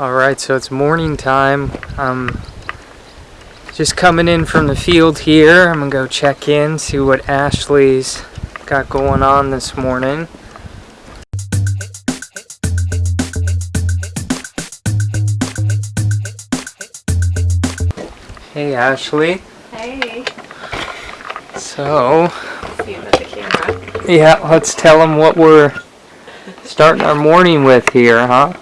Alright, so it's morning time. I'm just coming in from the field here. I'm gonna go check in, see what Ashley's got going on this morning. Hey Ashley. Hey. So, See you with the camera. yeah, let's tell them what we're starting our morning with here, huh?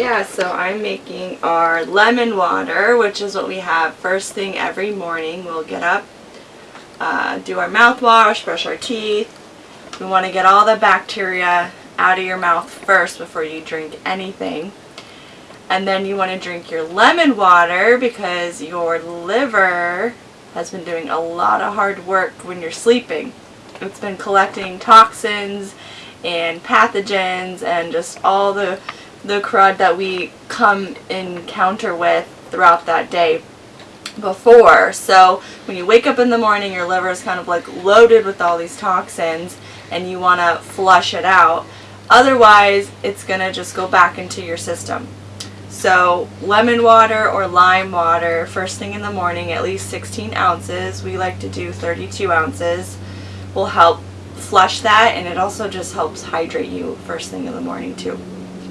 Yeah, so I'm making our lemon water, which is what we have first thing every morning. We'll get up, uh, do our mouthwash, brush our teeth. We want to get all the bacteria out of your mouth first before you drink anything. And then you want to drink your lemon water because your liver has been doing a lot of hard work when you're sleeping. It's been collecting toxins and pathogens and just all the the crud that we come encounter with throughout that day before. So when you wake up in the morning, your liver is kind of like loaded with all these toxins and you want to flush it out. Otherwise, it's going to just go back into your system. So lemon water or lime water, first thing in the morning, at least 16 ounces. We like to do 32 ounces. Will help flush that and it also just helps hydrate you first thing in the morning too.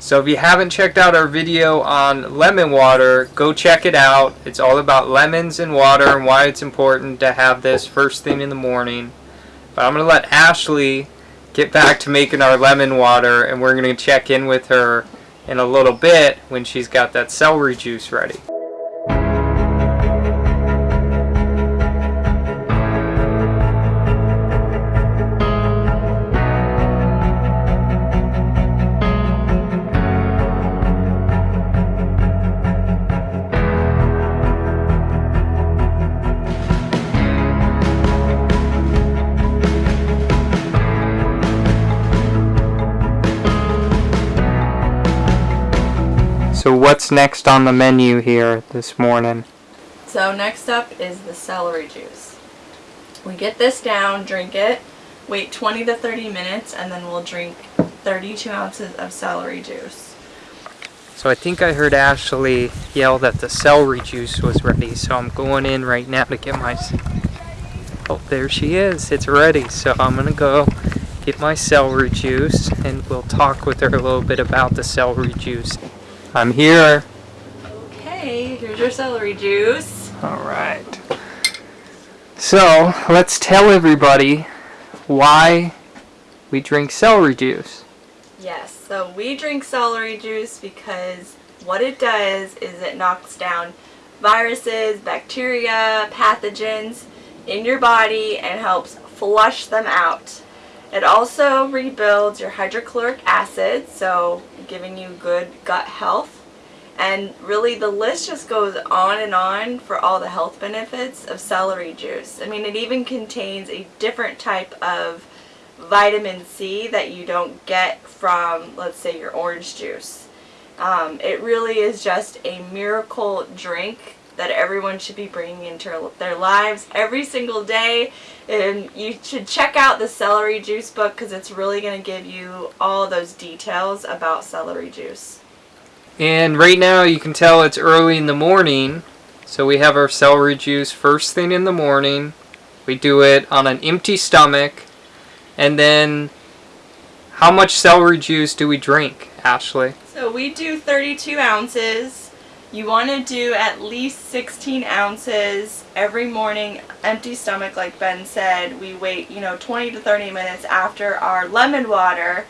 So if you haven't checked out our video on lemon water, go check it out. It's all about lemons and water and why it's important to have this first thing in the morning. But I'm going to let Ashley get back to making our lemon water and we're going to check in with her in a little bit when she's got that celery juice ready. What's next on the menu here this morning? So next up is the celery juice. We get this down, drink it, wait 20 to 30 minutes, and then we'll drink 32 ounces of celery juice. So I think I heard Ashley yell that the celery juice was ready, so I'm going in right now to get my... Oh, there she is. It's ready. So I'm going to go get my celery juice, and we'll talk with her a little bit about the celery juice. I'm here. Okay, here's your celery juice. Alright. So, let's tell everybody why we drink celery juice. Yes, so we drink celery juice because what it does is it knocks down viruses, bacteria, pathogens in your body and helps flush them out. It also rebuilds your hydrochloric acid, so giving you good gut health. And really the list just goes on and on for all the health benefits of celery juice. I mean it even contains a different type of vitamin C that you don't get from let's say your orange juice. Um, it really is just a miracle drink that everyone should be bringing into their lives every single day. And you should check out the celery juice book because it's really going to give you all those details about celery juice. And right now you can tell it's early in the morning. So we have our celery juice first thing in the morning. We do it on an empty stomach. And then how much celery juice do we drink, Ashley? So we do 32 ounces. You want to do at least 16 ounces every morning, empty stomach like Ben said. We wait, you know, 20 to 30 minutes after our lemon water.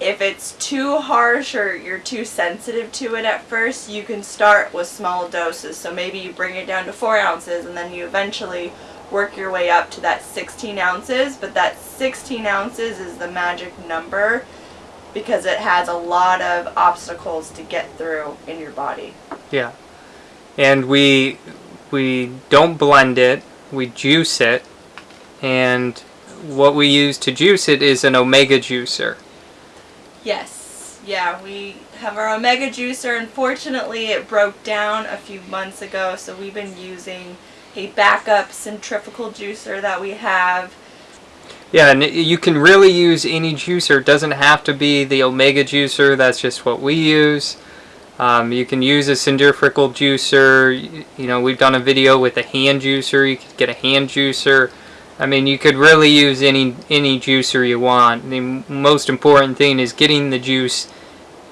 If it's too harsh or you're too sensitive to it at first, you can start with small doses. So maybe you bring it down to 4 ounces and then you eventually work your way up to that 16 ounces. But that 16 ounces is the magic number because it has a lot of obstacles to get through in your body. Yeah. And we we don't blend it, we juice it. And what we use to juice it is an omega juicer. Yes. Yeah, we have our omega juicer. Unfortunately, it broke down a few months ago, so we've been using a backup centrifugal juicer that we have. Yeah, and you can really use any juicer. It doesn't have to be the Omega juicer. That's just what we use. Um, you can use a centrifugal juicer. You, you know, we've done a video with a hand juicer. You could get a hand juicer. I mean, you could really use any any juicer you want. The most important thing is getting the juice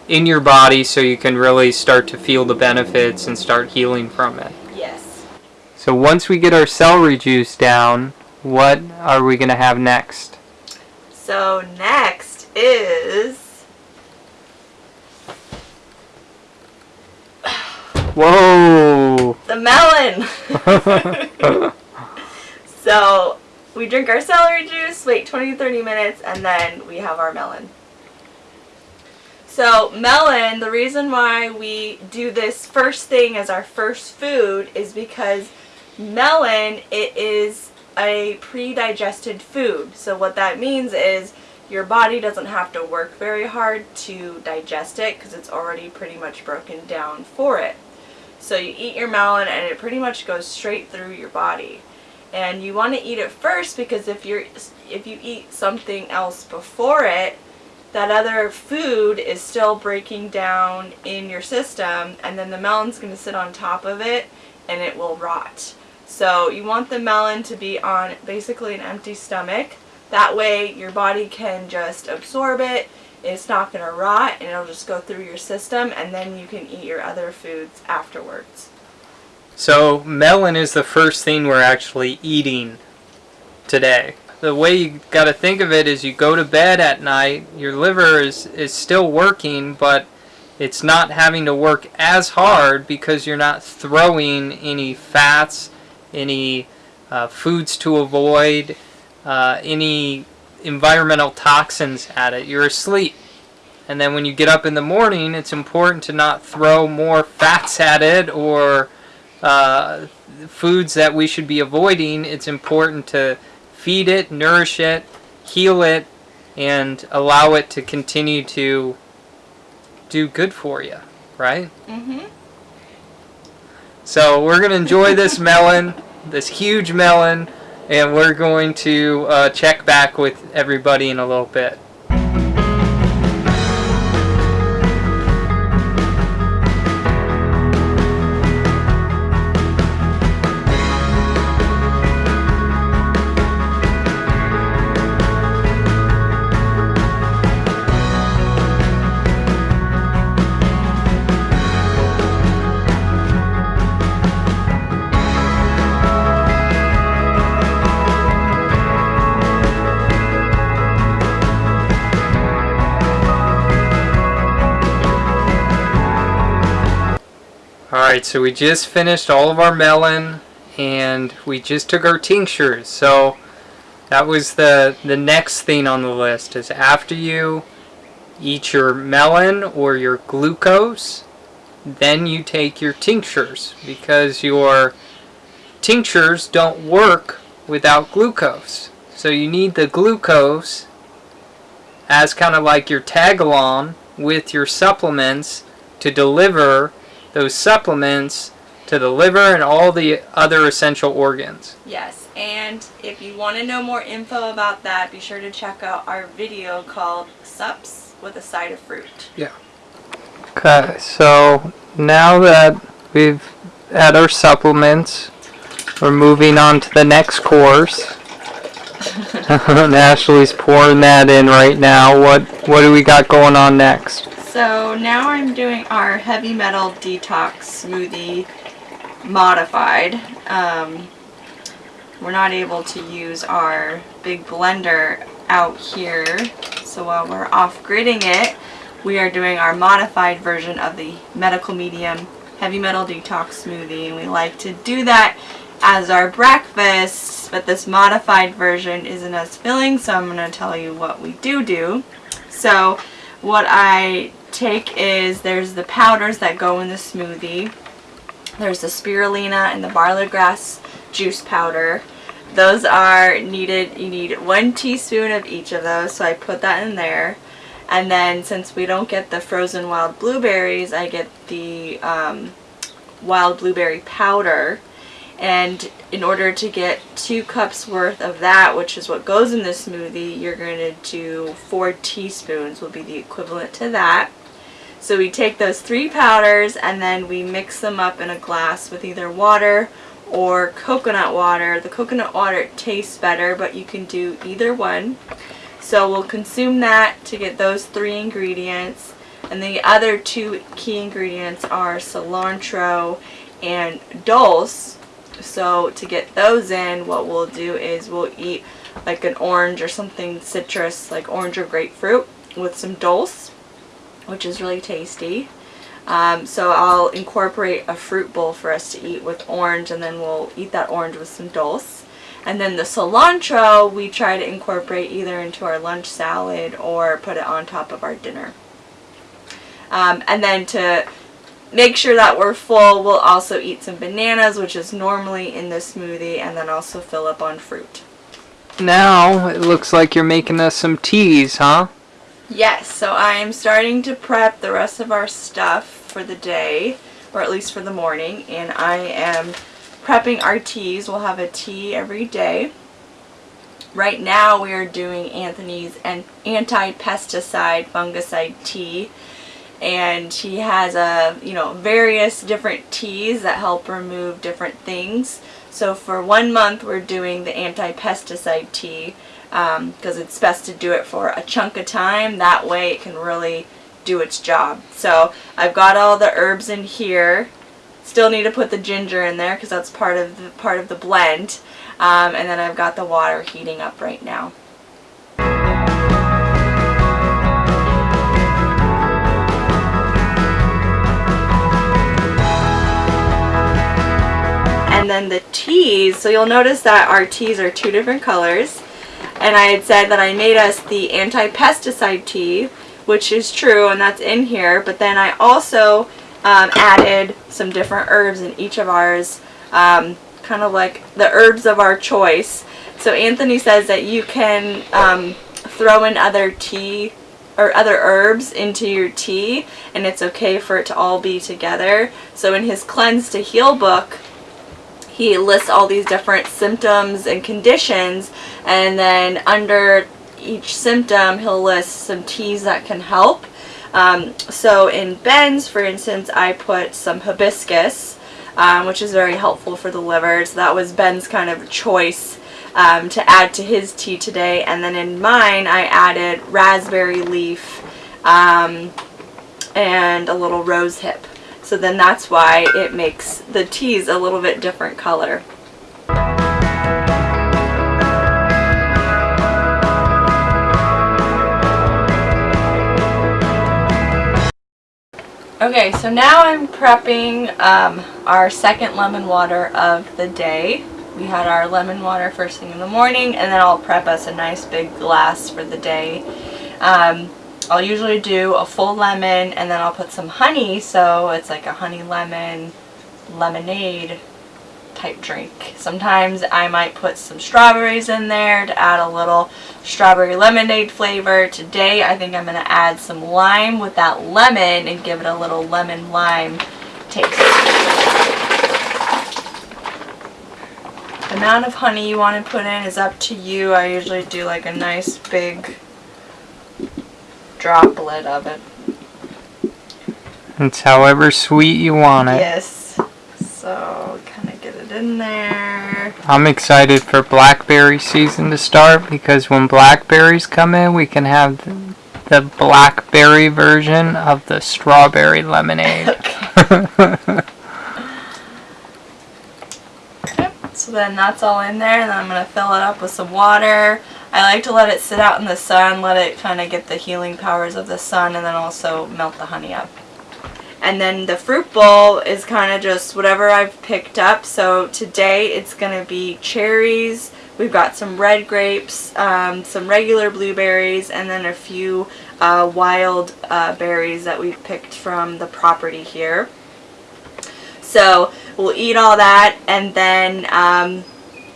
in your body so you can really start to feel the benefits and start healing from it. Yes. So once we get our celery juice down, what are we going to have next? So next is Whoa! the melon. so we drink our celery juice, wait 20 30 minutes, and then we have our melon. So melon, the reason why we do this first thing as our first food is because melon, it is a pre-digested food. So what that means is your body doesn't have to work very hard to digest it because it's already pretty much broken down for it. So you eat your melon and it pretty much goes straight through your body. And you want to eat it first because if you're if you eat something else before it, that other food is still breaking down in your system and then the melon's going to sit on top of it and it will rot. So you want the melon to be on basically an empty stomach. That way your body can just absorb it. It's not going to rot and it'll just go through your system and then you can eat your other foods afterwards. So melon is the first thing we're actually eating today. The way you got to think of it is you go to bed at night, your liver is, is still working, but it's not having to work as hard because you're not throwing any fats, any uh, foods to avoid, uh, any environmental toxins at it. You're asleep. And then when you get up in the morning, it's important to not throw more fats at it or uh, foods that we should be avoiding. It's important to feed it, nourish it, heal it, and allow it to continue to do good for you, right? Mm-hmm. So we're going to enjoy this melon, this huge melon, and we're going to uh, check back with everybody in a little bit. So we just finished all of our melon and we just took our tinctures. So that was the, the next thing on the list is after you eat your melon or your glucose, then you take your tinctures because your tinctures don't work without glucose. So you need the glucose as kind of like your tag along with your supplements to deliver those supplements to the liver and all the other essential organs. Yes, and if you want to know more info about that, be sure to check out our video called Sups with a Side of Fruit. Yeah. Okay, so now that we've had our supplements, we're moving on to the next course. Ashley's pouring that in right now. What what do we got going on next? So now I'm doing our heavy metal detox smoothie modified. Um, we're not able to use our big blender out here. So while we're off gridding it, we are doing our modified version of the medical medium heavy metal detox smoothie. And we like to do that as our breakfast, but this modified version isn't as filling, so I'm going to tell you what we do do. So what I take is there's the powders that go in the smoothie. There's the spirulina and the barley grass juice powder. Those are needed, you need one teaspoon of each of those, so I put that in there. And then since we don't get the frozen wild blueberries, I get the um, wild blueberry powder. And in order to get two cups worth of that, which is what goes in the smoothie, you're going to do four teaspoons will be the equivalent to that. So we take those three powders and then we mix them up in a glass with either water or coconut water. The coconut water tastes better, but you can do either one. So we'll consume that to get those three ingredients. And the other two key ingredients are cilantro and dulse. So to get those in, what we'll do is we'll eat like an orange or something citrus, like orange or grapefruit with some dulse, which is really tasty. Um, so I'll incorporate a fruit bowl for us to eat with orange and then we'll eat that orange with some dulse. And then the cilantro we try to incorporate either into our lunch salad or put it on top of our dinner. Um, and then to make sure that we're full, we'll also eat some bananas, which is normally in the smoothie, and then also fill up on fruit. Now it looks like you're making us some teas, huh? Yes, so I'm starting to prep the rest of our stuff for the day, or at least for the morning, and I am prepping our teas. We'll have a tea every day. Right now we are doing Anthony's anti-pesticide fungicide tea and he has a you know various different teas that help remove different things so for one month we're doing the anti-pesticide tea because um, it's best to do it for a chunk of time. That way it can really do its job. So I've got all the herbs in here. Still need to put the ginger in there because that's part of the part of the blend. Um, and then I've got the water heating up right now. And then the teas, so you'll notice that our teas are two different colors. And I had said that I made us the anti-pesticide tea, which is true, and that's in here. But then I also um, added some different herbs in each of ours, um, kind of like the herbs of our choice. So Anthony says that you can um, throw in other tea or other herbs into your tea and it's okay for it to all be together. So in his Cleanse to Heal book, he lists all these different symptoms and conditions and then under each symptom he'll list some teas that can help. Um, so in Ben's, for instance, I put some hibiscus, um, which is very helpful for the liver. So that was Ben's kind of choice um, to add to his tea today. And then in mine, I added raspberry leaf um, and a little rose hip. So then that's why it makes the teas a little bit different color. Okay, so now I'm prepping um, our second lemon water of the day. We had our lemon water first thing in the morning, and then I'll prep us a nice big glass for the day. Um, I'll usually do a full lemon and then I'll put some honey so it's like a honey lemon lemonade type drink. Sometimes I might put some strawberries in there to add a little strawberry lemonade flavor. Today I think I'm going to add some lime with that lemon and give it a little lemon lime taste. The amount of honey you want to put in is up to you. I usually do like a nice big droplet of it. It's however sweet you want it. Yes. So kind of get it in there. I'm excited for blackberry season to start because when blackberries come in, we can have the, the blackberry version of the strawberry lemonade. okay. So then that's all in there and then I'm going to fill it up with some water. I like to let it sit out in the sun, let it kind of get the healing powers of the sun and then also melt the honey up. And then the fruit bowl is kind of just whatever I've picked up. So today it's going to be cherries. We've got some red grapes, um, some regular blueberries, and then a few uh, wild uh, berries that we've picked from the property here. So we'll eat all that and then um,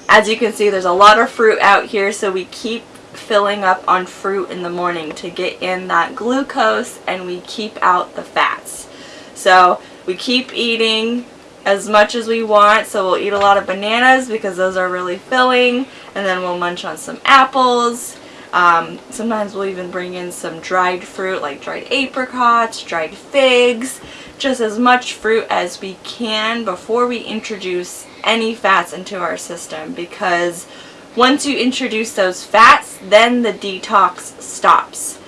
as you can see there's a lot of fruit out here so we keep filling up on fruit in the morning to get in that glucose and we keep out the fats. So we keep eating as much as we want so we'll eat a lot of bananas because those are really filling and then we'll munch on some apples Um, sometimes we'll even bring in some dried fruit like dried apricots, dried figs, just as much fruit as we can before we introduce any fats into our system because once you introduce those fats, then the detox stops.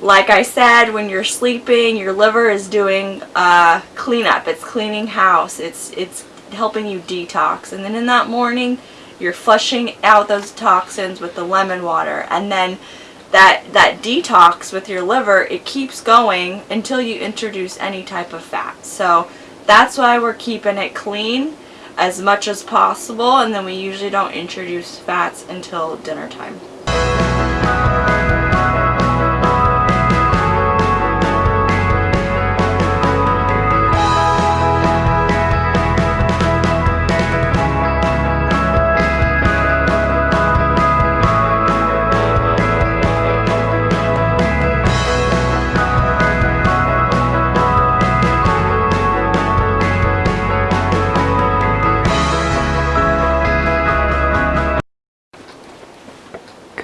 Like I said, when you're sleeping, your liver is doing uh, cleanup. It's cleaning house. It's it's helping you detox. And then in that morning, you're flushing out those toxins with the lemon water. And then that that detox with your liver, it keeps going until you introduce any type of fat. So that's why we're keeping it clean as much as possible and then we usually don't introduce fats until dinner time.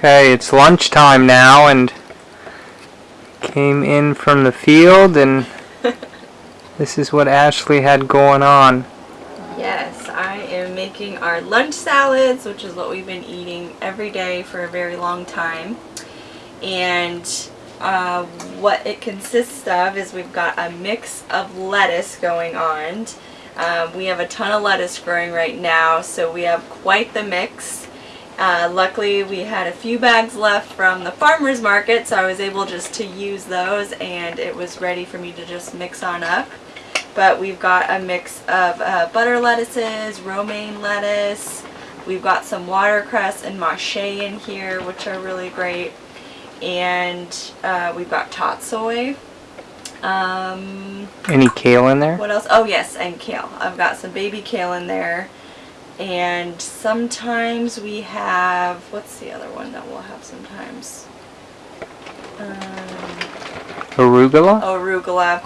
Okay, it's lunchtime now and came in from the field and this is what Ashley had going on. Yes, I am making our lunch salads, which is what we've been eating every day for a very long time. And uh, what it consists of is we've got a mix of lettuce going on. Um, we have a ton of lettuce growing right now, so we have quite the mix. Uh, luckily we had a few bags left from the farmer's market so I was able just to use those and it was ready for me to just mix on up. But we've got a mix of uh, butter lettuces, romaine lettuce, we've got some watercress and mache in here which are really great and uh, we've got tatsoi. Um, Any kale in there? What else? Oh yes, and kale. I've got some baby kale in there and sometimes we have what's the other one that we'll have sometimes? Um, arugula? Arugula.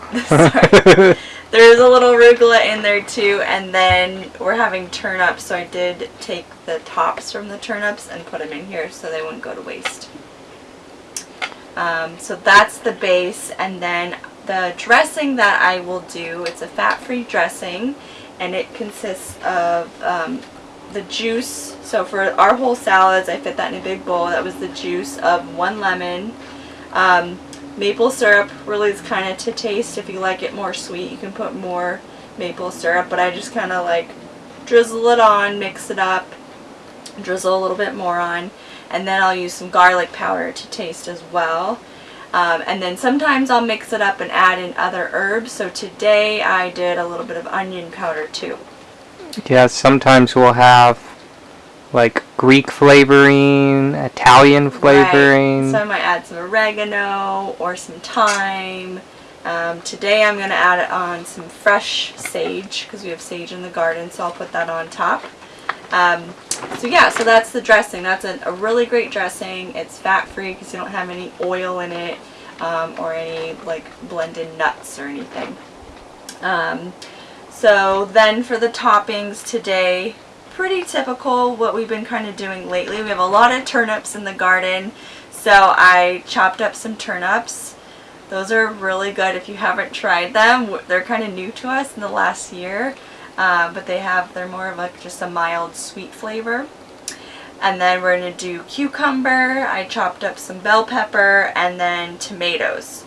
There's a little arugula in there too and then we're having turnips so I did take the tops from the turnips and put them in here so they wouldn't go to waste. Um, so that's the base and then the dressing that I will do it's a fat-free dressing and it consists of um, the juice. So for our whole salads, I fit that in a big bowl. That was the juice of one lemon. Um, maple syrup really is kind of to taste. If you like it more sweet, you can put more maple syrup. But I just kind of like drizzle it on, mix it up, drizzle a little bit more on. And then I'll use some garlic powder to taste as well. Um, and then sometimes I'll mix it up and add in other herbs. So today I did a little bit of onion powder too. Yeah, sometimes we'll have like Greek flavoring, Italian flavoring. Right. So I might add some oregano or some thyme. Um, today I'm going to add it on some fresh sage because we have sage in the garden so I'll put that on top. Um, so yeah, so that's the dressing. That's a, a really great dressing. It's fat-free because you don't have any oil in it um, or any like blended nuts or anything. Um, so then for the toppings today, pretty typical what we've been kind of doing lately. We have a lot of turnips in the garden. So I chopped up some turnips. Those are really good if you haven't tried them. They're kind of new to us in the last year. Uh, but they have, they're more of like just a mild sweet flavor. And then we're going to do cucumber. I chopped up some bell pepper and then tomatoes.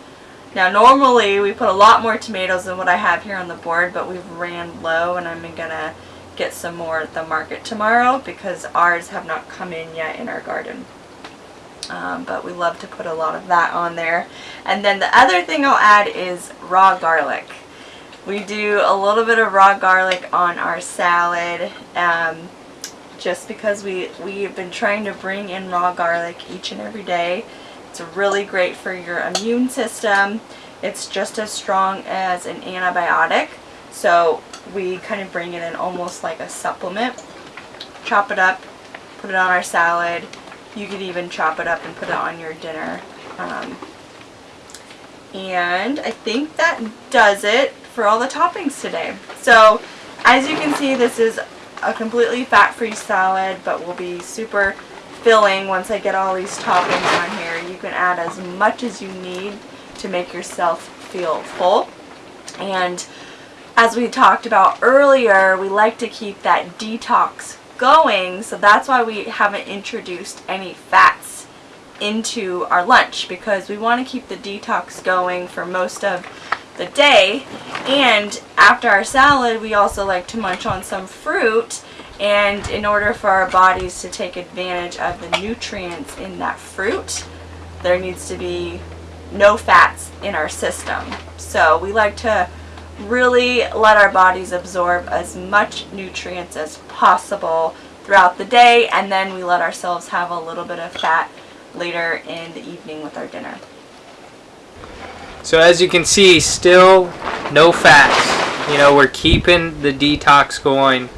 Now normally we put a lot more tomatoes than what I have here on the board, but we've ran low and I'm going to get some more at the market tomorrow because ours have not come in yet in our garden. Um, but we love to put a lot of that on there. And then the other thing I'll add is raw garlic. We do a little bit of raw garlic on our salad um, just because we, we've been trying to bring in raw garlic each and every day. It's really great for your immune system. It's just as strong as an antibiotic. So we kind of bring it in almost like a supplement. Chop it up, put it on our salad. You could even chop it up and put it on your dinner. Um, and I think that does it for all the toppings today. So as you can see, this is a completely fat-free salad, but will be super filling once I get all these toppings on here. You can add as much as you need to make yourself feel full. And as we talked about earlier, we like to keep that detox going, so that's why we haven't introduced any fats into our lunch because we want to keep the detox going for most of the day. And after our salad, we also like to munch on some fruit. And in order for our bodies to take advantage of the nutrients in that fruit, there needs to be no fats in our system. So we like to really let our bodies absorb as much nutrients as possible throughout the day and then we let ourselves have a little bit of fat later in the evening with our dinner. So as you can see, still no fats. You know, we're keeping the detox going.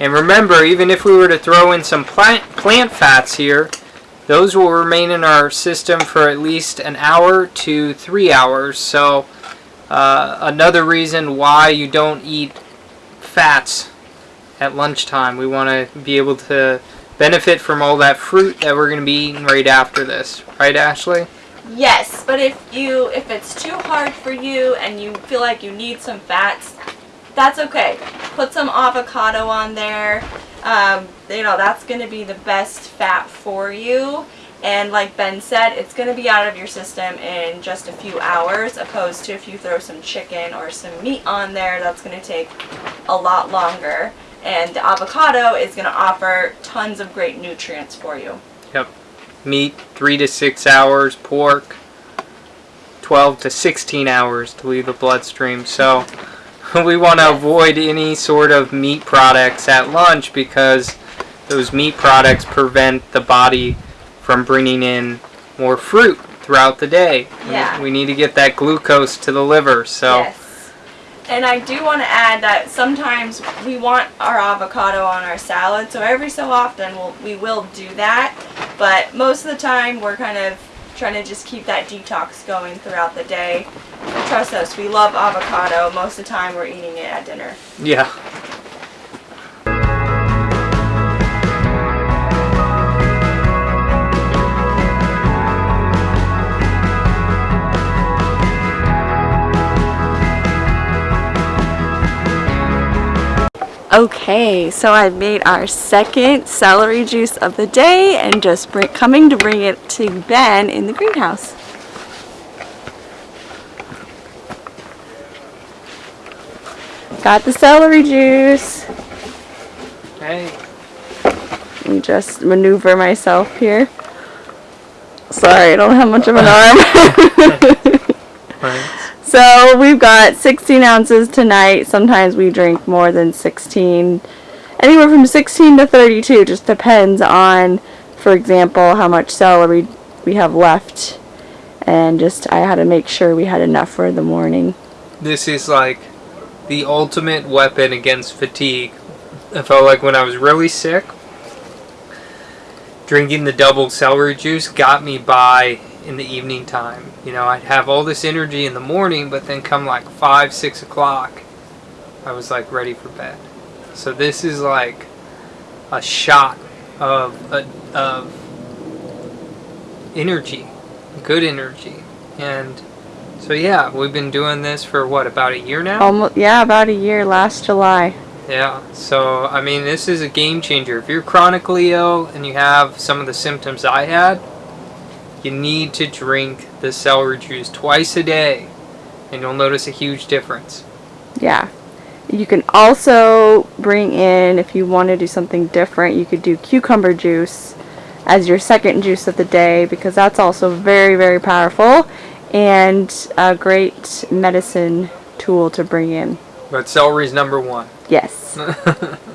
And remember, even if we were to throw in some plant, plant fats here, those will remain in our system for at least an hour to three hours. So uh, another reason why you don't eat fats at lunchtime. We want to be able to benefit from all that fruit that we're going to be eating right after this. Right, Ashley? Yes, but if you if it's too hard for you and you feel like you need some fats, that's okay. Put some avocado on there. Um, you know, that's going to be the best fat for you. And like Ben said, it's going to be out of your system in just a few hours, opposed to if you throw some chicken or some meat on there, that's going to take a lot longer. And the avocado is going to offer tons of great nutrients for you. Yep. Meat, three to six hours. Pork, 12 to 16 hours to leave the bloodstream. So we want to avoid any sort of meat products at lunch because those meat products prevent the body from bringing in more fruit throughout the day. Yeah. We need to get that glucose to the liver. So Yes. And I do want to add that sometimes we want our avocado on our salad, so every so often we'll, we will do that. But most of the time we're kind of trying to just keep that detox going throughout the day. Trust us, we love avocado. Most of the time we're eating it at dinner. yeah. Okay, so I made our second celery juice of the day and just bring, coming to bring it to Ben in the greenhouse. Got the celery juice. Hey. Let me just maneuver myself here. Sorry, I don't have much of an arm. So we've got 16 ounces tonight. Sometimes we drink more than 16. Anywhere from 16 to 32 just depends on, for example, how much celery we have left. And just, I had to make sure we had enough for the morning. This is like the ultimate weapon against fatigue. I felt like when I was really sick, drinking the double celery juice got me by in the evening time. You know, I'd have all this energy in the morning, but then come like 5, 6 o'clock, I was like ready for bed. So this is like a shot of, a, of energy, good energy. And so yeah, we've been doing this for what, about a year now? Almost, yeah, about a year, last July. Yeah, so I mean, this is a game changer. If you're chronically ill and you have some of the symptoms I had, you need to drink the celery juice twice a day, and you'll notice a huge difference. Yeah. You can also bring in, if you want to do something different, you could do cucumber juice as your second juice of the day because that's also very, very powerful and a great medicine tool to bring in. But celery's number one. Yes.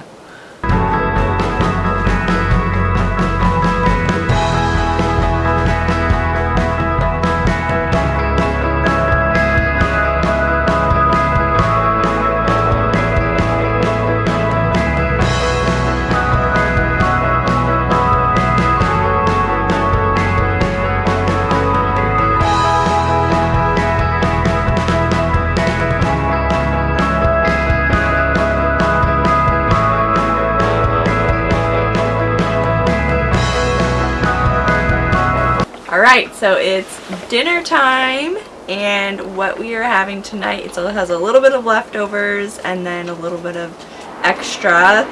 so it's dinner time, and what we are having tonight it has a little bit of leftovers and then a little bit of extra.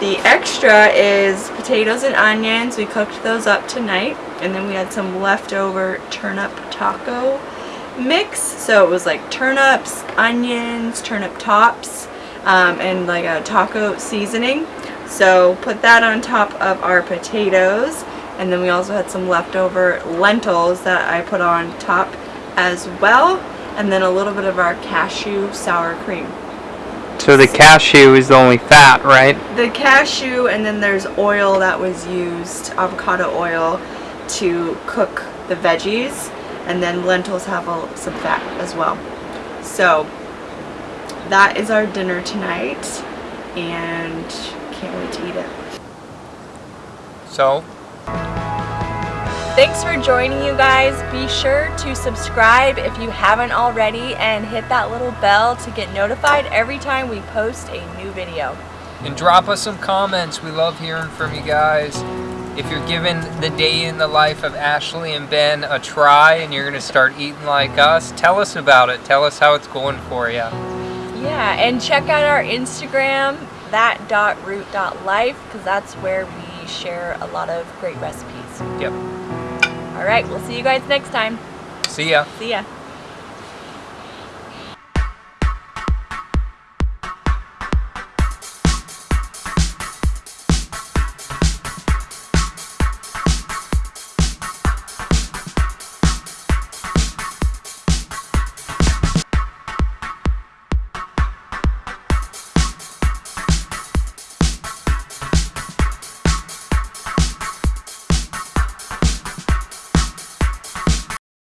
The extra is potatoes and onions. We cooked those up tonight, and then we had some leftover turnip taco mix. So it was like turnips, onions, turnip tops, um, and like a taco seasoning. So put that on top of our potatoes and then we also had some leftover lentils that I put on top as well and then a little bit of our cashew sour cream. So the cashew is the only fat, right? The cashew and then there's oil that was used, avocado oil, to cook the veggies and then lentils have a, some fat as well. So that is our dinner tonight and can't wait to eat it. So Thanks for joining you guys. Be sure to subscribe if you haven't already and hit that little bell to get notified every time we post a new video. And drop us some comments. We love hearing from you guys. If you're giving the day in the life of Ashley and Ben a try and you're going to start eating like us, tell us about it. Tell us how it's going for you. Yeah, and check out our Instagram, that.root.life, because that's where we share a lot of great recipes. Yep. All right, we'll see you guys next time. See ya. See ya.